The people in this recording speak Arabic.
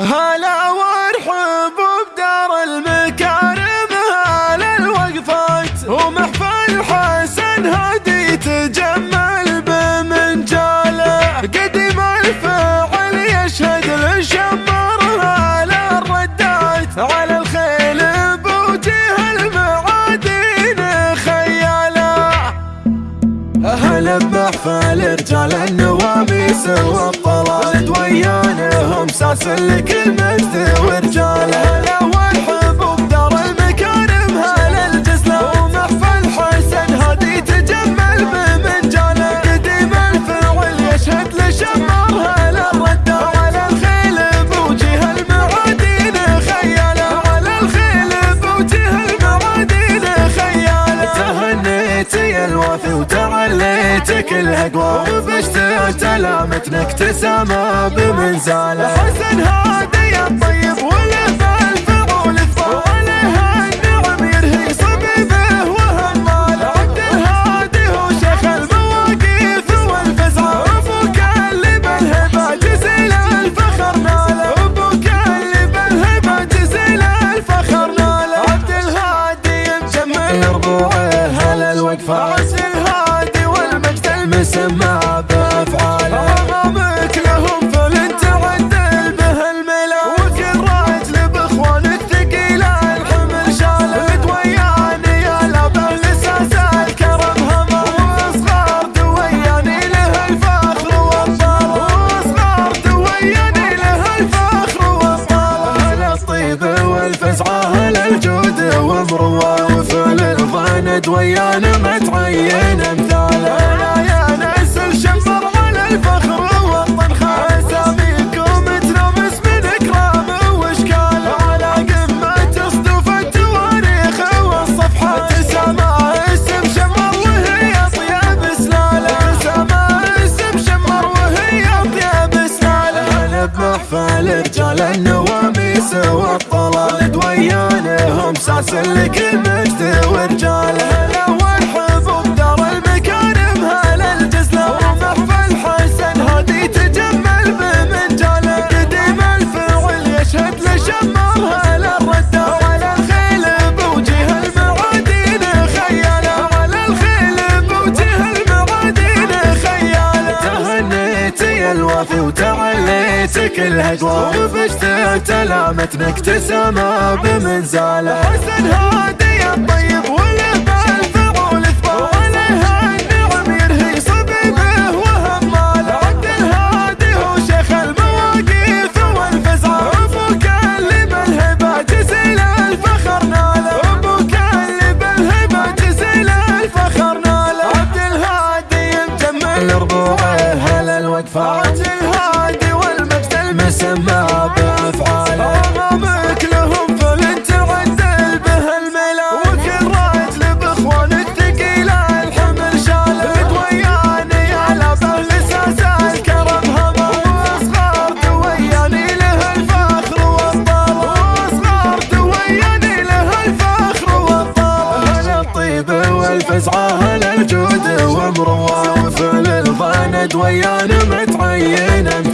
هلا وارحب بدار المكارم هلا الوقفات ومحفل حسن هادي تجمل بمنجاله قديم الفعل يشهد للشمر هلا الردات على الخيل بوجه المعادين خياله. هلا بمحفل رجال النواميس ساس لكل مجد ورجال الوافي وتعليتك الهقوى وفشت تلامتنا اكتسامة بمنزالة. حسن هادي والمجد المسمى بافعاله امامك لهم فلن تعدل به الملأ. وكل راجل باخوانك ثقيله الحمل شاله دوياني يا لابه لساس الكرم هما واصغار دوياني له الفخر والطال واصغار دوياني له الفخر والطال هلا الطيب والفزعه هلا الجود ومروه وفل الظن دويان متعين ساس لكل مجد ورجاله هلا والحب بدار المكارم هلا الجزلة. ومحفل حسن هادي تجمل بمنجاله. قديم الفعل يشهد لشمر هلا الرده على الخيل بوجه المعادين خياله. على الخيل بوجه المعادين خياله. تهنيتي الوافي وتعليتك الهجوى وفشت تلامتنا اكتسامة بمنزاله. عبد الهادي والمجد المسمى بأفعاله. امامك لهم فلن تعدل به الملأ. وكل راجل باخوانك ثقيله الحمل شاله. دوياني على لساس الكرم هما واصغار دوياني له الفخر والطال واصغار دوياني له الفخر والطال هلا الطيب والفزعه هلا الجود ومروه وفل الظن دويان